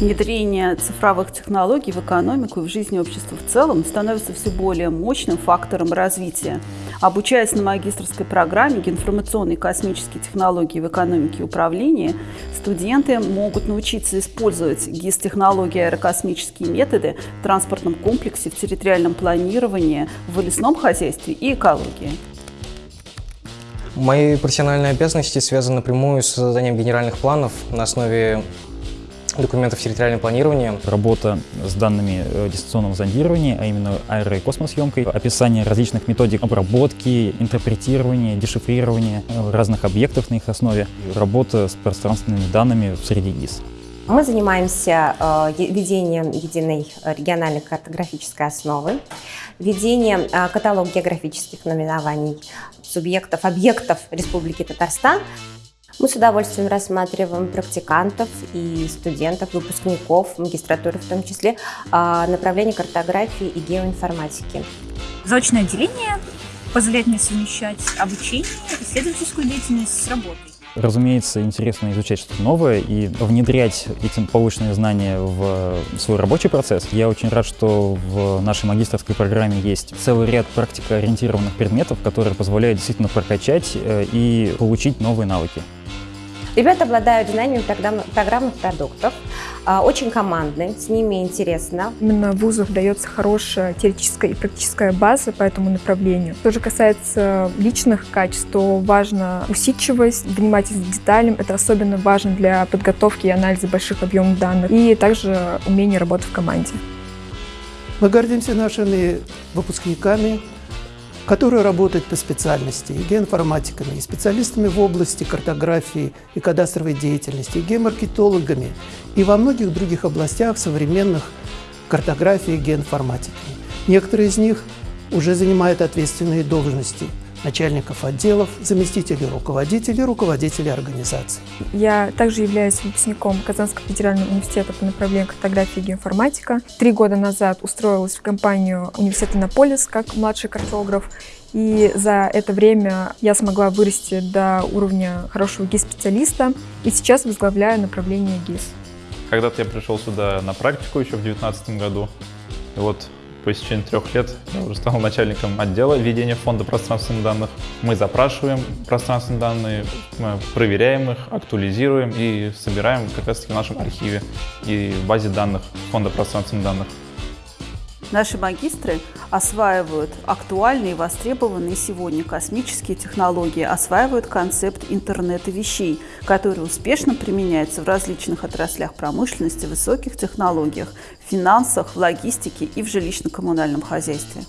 Внедрение цифровых технологий в экономику и в жизни общества в целом становится все более мощным фактором развития. Обучаясь на магистрской программе «Информационные космические технологии в экономике и управлении», студенты могут научиться использовать ГИС-технологии аэрокосмические методы в транспортном комплексе, в территориальном планировании, в лесном хозяйстве и экологии. Мои профессиональные обязанности связаны напрямую с созданием генеральных планов на основе документов территориального планирования. Работа с данными э, дистанционного зондирования, а именно аэро- и космосъемкой, описание различных методик обработки, интерпретирования, дешифрирования э, разных объектов на их основе, работа с пространственными данными в среде ГИС. Мы занимаемся э, ведением единой региональной картографической основы, ведением каталога географических наименований субъектов, объектов Республики Татарстан, мы с удовольствием рассматриваем практикантов и студентов, выпускников, магистратуры в том числе, а, направления картографии и геоинформатики. Заочное отделение позволяет мне совмещать обучение, исследовательскую деятельность с работой. Разумеется, интересно изучать что-то новое и внедрять эти полученные знания в свой рабочий процесс. Я очень рад, что в нашей магистрской программе есть целый ряд практикоориентированных предметов, которые позволяют действительно прокачать э, и получить новые навыки. Ребята обладают знаниями программных продуктов, а, очень командны, с ними интересно. Именно в вузах дается хорошая теоретическая и практическая база по этому направлению. Что же касается личных качеств, то важна усидчивость, внимательность к деталям. Это особенно важно для подготовки и анализа больших объемов данных. И также умение работать в команде. Мы гордимся нашими выпускниками, которые работают по специальности, и геоинформатиками, и специалистами в области картографии и кадастровой деятельности, и геомаркетологами, и во многих других областях современных картографии и геоинформатики. Некоторые из них уже занимают ответственные должности – начальников отделов, заместителей руководителей, руководителей организаций. Я также являюсь выпускником Казанского федерального университета по направлению картографии и геоинформатика. Три года назад устроилась в компанию университета Иннополис как младший картограф. И за это время я смогла вырасти до уровня хорошего ГИС-специалиста и сейчас возглавляю направление ГИС. Когда-то я пришел сюда на практику еще в 2019 году. И вот по истечении трех лет я уже стал начальником отдела ведения фонда пространственных данных. Мы запрашиваем пространственные данные, проверяем их, актуализируем и собираем как раз таки в нашем архиве и в базе данных фонда пространственных данных. Наши магистры осваивают актуальные и востребованные сегодня космические технологии, осваивают концепт интернета вещей, который успешно применяется в различных отраслях промышленности, высоких технологиях, финансах, в логистике и в жилищно-коммунальном хозяйстве.